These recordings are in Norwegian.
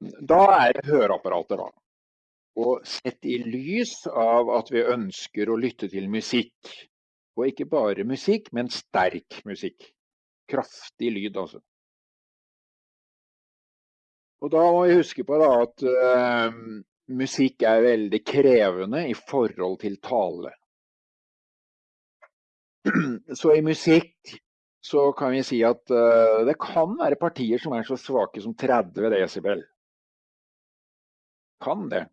Da er det høreapparatet, da. Og sett i lys av at vi ønsker å lytte til musikk, og ikke bare musikk, men sterk musikk. Kraftig lyd, altså. Og da må vi huske på da, at uh, musikk er veldig krevende i forhold til tale. Så i musikk så kan vi si at uh, det kan være partier som er så svake som 30 desibel. Kan det.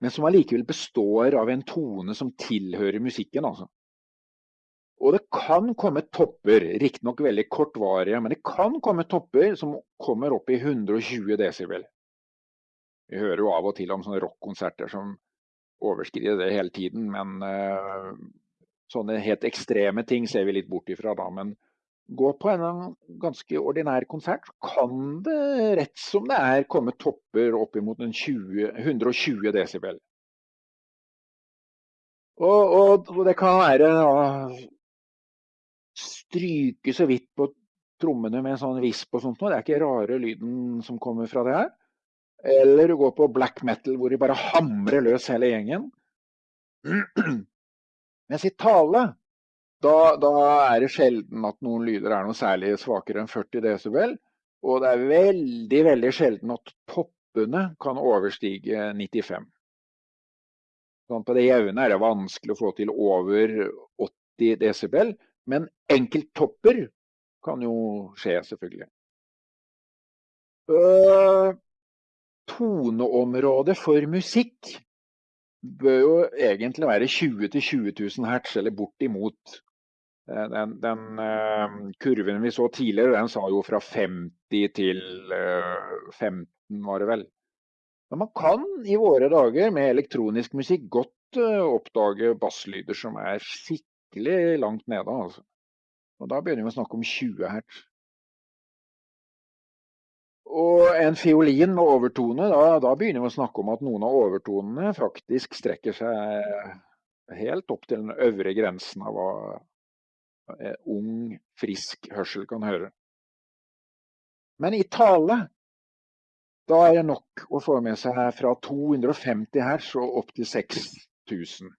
Men som allikevel består av en tone som tilhører musikken, altså. Og det kan komme topper, riktignok veldig kortvarige, men det kan komme topper som kommer opp i 120 desibel. Vi hører jo av og til om sånne rockkonserter som overskrider det hele tiden, men uh, sånne helt ekstreme ting ser vi litt bort ifra da. Men gå på en ganske ordinær konsert, så kan det rett som det er komme topper opp oppimot 120 desibel. Og, og, og, det kan være å stryke så vidt på trommene med en sånn visp og sånt noe. Det er ikke rare lyden som kommer fra det her. Eller du går på black metal hvor de bare hamrer løs hele gjengen. Mens i tale da, da, er det sjelden at noen lyder er noe særlig svakere enn 40 desibel. Og det er veldig, veldig sjelden at toppene kan overstige 95. Sånn på det jevne er det vanskelig å få til over 80 desibel. Men enkelttopper kan jo skje, selvfølgelig. Uh, toneområdet for musikk bør jo egentlig være 20 000-20 000 hertz, eller bortimot. Eh, den, den uh, kurven vi så tidligere, den sa jo fra 50 til uh, 15, var det vel. Men man kan i våre dager med elektronisk musikk godt oppdage basslyder som er skikkelig langt nede. Altså. Og da begynner vi å snakke om 20 hertz. Og en fiolin med overtone, da, da, begynner vi å snakke om at noen av overtonene faktisk strekker seg helt opp til den øvre grensen av hva ung, frisk hørsel kan høre. Men i tale, da er det nok å få med seg fra 250 hertz og opp til 6000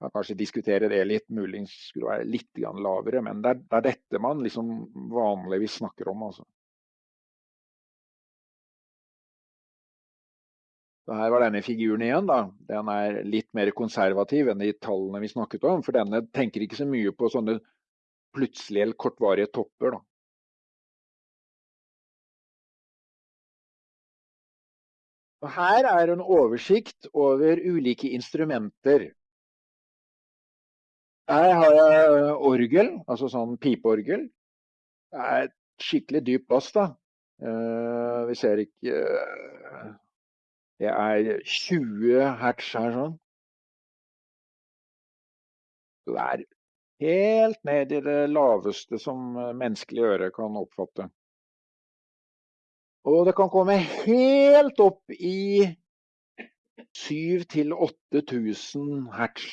kan kanskje diskutere det litt, muligens skulle være litt lavere, men det er, det er, dette man liksom vanligvis snakker om. altså. Her var denne figuren igjen. da. Den er litt mer konservativ enn de tallene vi snakket om. For denne tenker ikke så mye på sånne plutselige eller kortvarige topper. da. Og her er en oversikt over ulike instrumenter her har jeg orgel, altså sånn pipeorgel. Det er skikkelig dyp bass, da. Uh, vi ser ikke uh, Det er 20 hertz her sånn. Så det er helt ned i det laveste som menneskelig øre kan oppfatte. Og det kan komme helt opp i 7000-8000 hertz.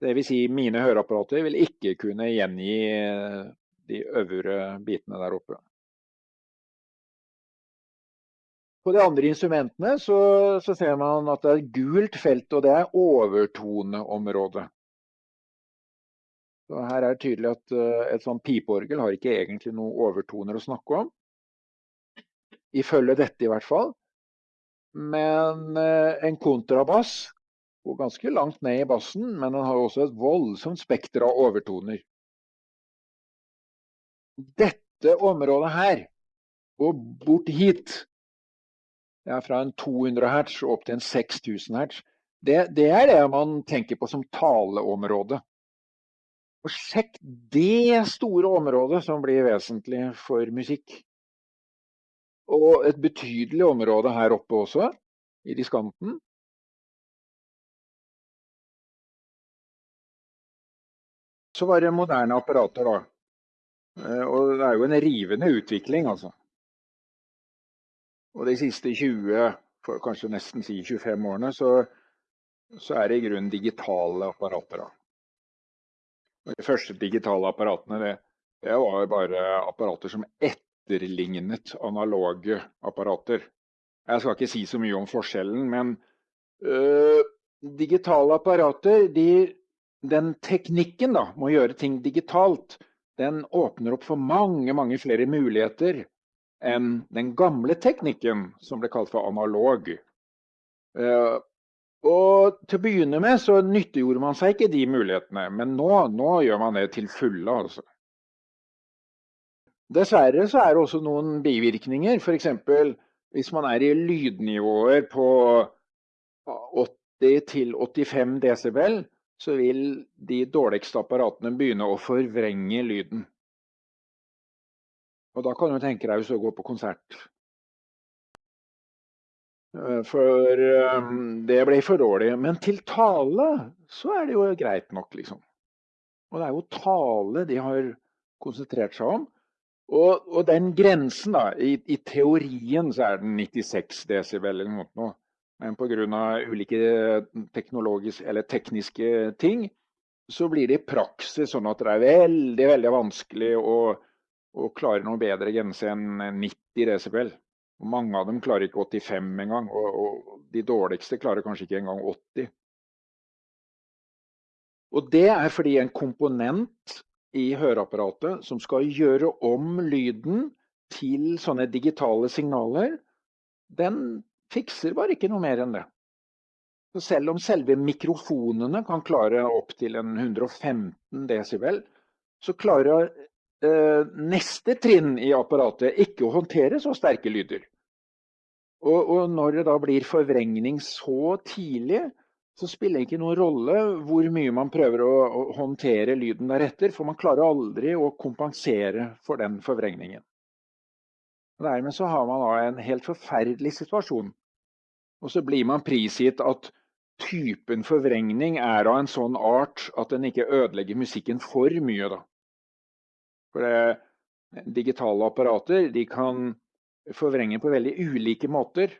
Dvs. Si mine høreapparater vil ikke kunne gjengi eh, de øvre bitene der oppe. På de andre instrumentene så, så, ser man at det er et gult felt, og det er overtoneområdet. Så her er det tydelig at uh, et sånt pipeorgel har ikke egentlig noen overtoner å snakke om. Ifølge dette i hvert fall. Men uh, en kontrabass går ganske langt ned i bassen, men den har også et voldsomt spekter av overtoner. Dette området her, og bort hit, er fra en 200 hertz opp til en 6000 hertz, det, det er det man tenker på som taleområde. Og sjekk det store området som blir vesentlig for musikk. Og et betydelig område her oppe også, i diskanten. Så var det moderne apparater, da. Eh, og det er jo en rivende utvikling, altså. Og de siste 20, for kanskje nesten si 25 årene, så, så er det i grunnen digitale apparater. Og de første digitale apparatene det, Det var bare apparater som etterlignet analoge apparater. Jeg skal ikke si så mye om forskjellen, men øh, digitale apparater, de, den teknikken da, med å gjøre ting digitalt, den åpner opp for mange, mange flere muligheter enn den gamle teknikken som ble kalt for analog. Uh, og til å begynne med så nyttiggjorde man seg ikke de mulighetene, men nå, nå gjør man det til fulle, altså. Dessverre så er det også noen bivirkninger. F.eks. hvis man er i lydnivåer på 80 85 desibel, så vil de dårligste apparatene begynne å forvrenge lyden. Og da kan du tenke deg du går på konsert. Eh, for um, det ble for dårlig. Men til tale så er det jo greit nok, liksom. Og det er jo tale de har konsentrert seg om. Og, og, den grensen, da, i, i, teorien så er den 96 desibel eller noe. Men pga. ulike tekniske ting, så blir det i praksis sånn at det er veldig, veldig vanskelig å, å klarer noe bedre grense enn 90 decibel. Og mange av dem klarer ikke 85 engang, og, og de dårligste klarer kanskje ikke engang 80. Og det er fordi en komponent i høreapparatet som skal gjøre om lyden til sånne digitale signaler, den fikser bare ikke noe mer enn det. Så selv om selve mikrofonene kan klare opp til 115 desibel, så klarer neste trinn i apparatet ikke å håndtere så sterke lyder. Og, og når det da blir forvrengning så tidlig, så spiller det ikke noen rolle hvor mye man prøver å, å håndtere lyden deretter, for man klarer aldri å kompensere for den forvrengningen. Og dermed så har man da en helt forferdelig situasjon. Og så blir man prisgitt at typen forvrengning er av en sånn art at den ikke ødelegger musikken for mye. da. For det, digitale apparater de kan forvrenge på veldig ulike måter.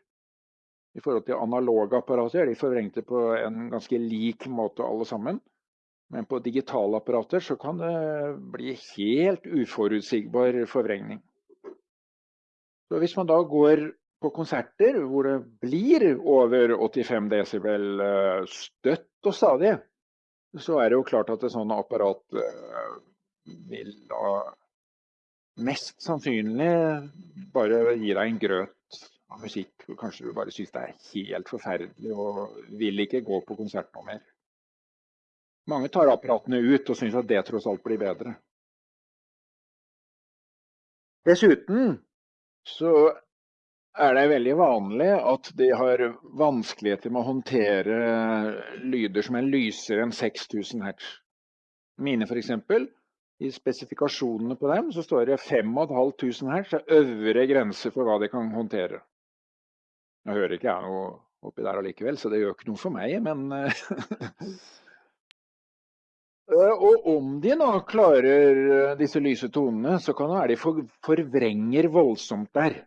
I forhold til analoge apparater er de forvrengte på en ganske lik måte alle sammen. Men på digitale apparater så kan det bli helt uforutsigbar forvrengning. Så hvis man da går på konserter hvor det blir over 85 desibel eh, støtt og stadig, så er det jo klart at et sånt apparat eh, vil da mest sannsynlig bare gi deg en grøt av musikk. Og kanskje du bare syns det er helt forferdelig og vil ikke gå på konsert noe mer. Mange tar apparatene ut og syns at det tross alt blir bedre. Dessuten så er det veldig vanlig at de har vanskeligheter med å håndtere lyder som er lysere enn 6000 hertz. Mine f.eks. I spesifikasjonene på dem så står det 5500 hertz er øvre grense for hva de kan håndtere. Nå hører ikke jeg noe oppi der allikevel, så det gjør ikke noe for meg, men eh, eh, Og om de nå klarer eh, disse lyse tonene, så kan det være de for, forvrenger voldsomt der.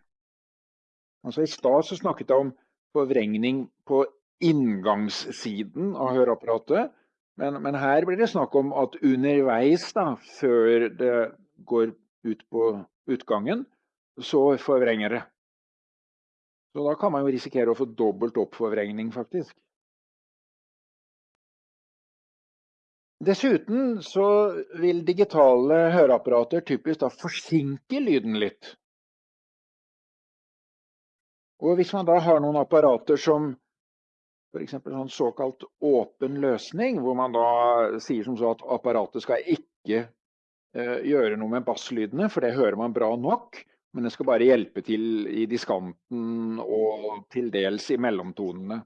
Altså I stad snakket jeg om forvrengning på inngangssiden av høreapparatet. Men, men, her blir det snakk om at underveis, da, før det går ut på utgangen, så forvrenger det. Så da kan man jo risikere å få dobbelt oppforvrengning, faktisk. Dessuten så vil digitale høreapparater typisk da forsinke lyden litt. Og hvis man da har noen apparater som f.eks. sånn såkalt åpen løsning, hvor man da sier som så at apparatet skal ikke eh, gjøre noe med basslydene, for det hører man bra nok, men det skal bare hjelpe til i diskanten og til dels i mellomtonene.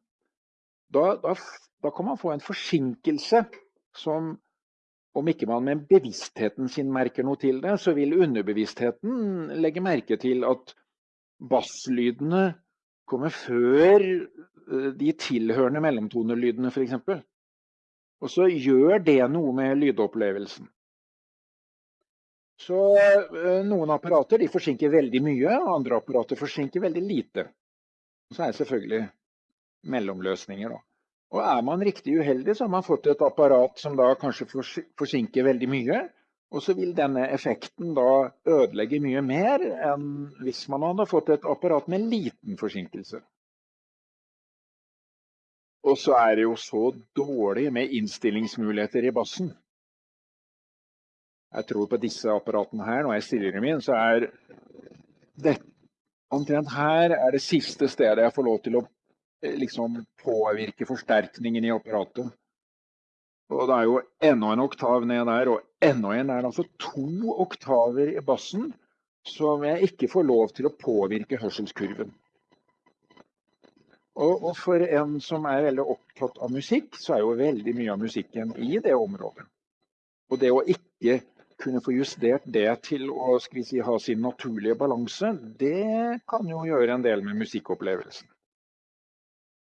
Da, da, da kan man få en forsinkelse som om ikke man med bevisstheten sin merker noe til det, så vil underbevisstheten legge merke til at basslydene kommer før de tilhørende mellomtonelydene f.eks. Og så gjør det noe med lydopplevelsen. Så eh, noen apparater forsinker veldig mye, andre apparater forsinker veldig lite. Så er det selvfølgelig mellomløsninger. Da. Og er man riktig uheldig, så har man fått et apparat som da kanskje forsinker veldig mye, Og så vil denne effekten da ødelegge mye mer enn hvis man hadde fått et apparat med liten forsinkelse. Og så er det jo så dårlig med innstillingsmuligheter i bassen. Jeg tror på disse apparatene her, når jeg stiller dem inn, så er det omtrent her er det siste stedet jeg får lov til å eh, liksom påvirke forsterkningen i apparatet. Og det er jo enda en oktav ned der, og enda en er Altså to oktaver i bassen som jeg ikke får lov til å påvirke hørselskurven. Og, og, for en som er veldig opptatt av musikk, så er jo veldig mye av musikken i det området. Og det å ikke kunne få justert det til å si, ha sin naturlige balanse, det kan jo gjøre en del med musikkopplevelsen.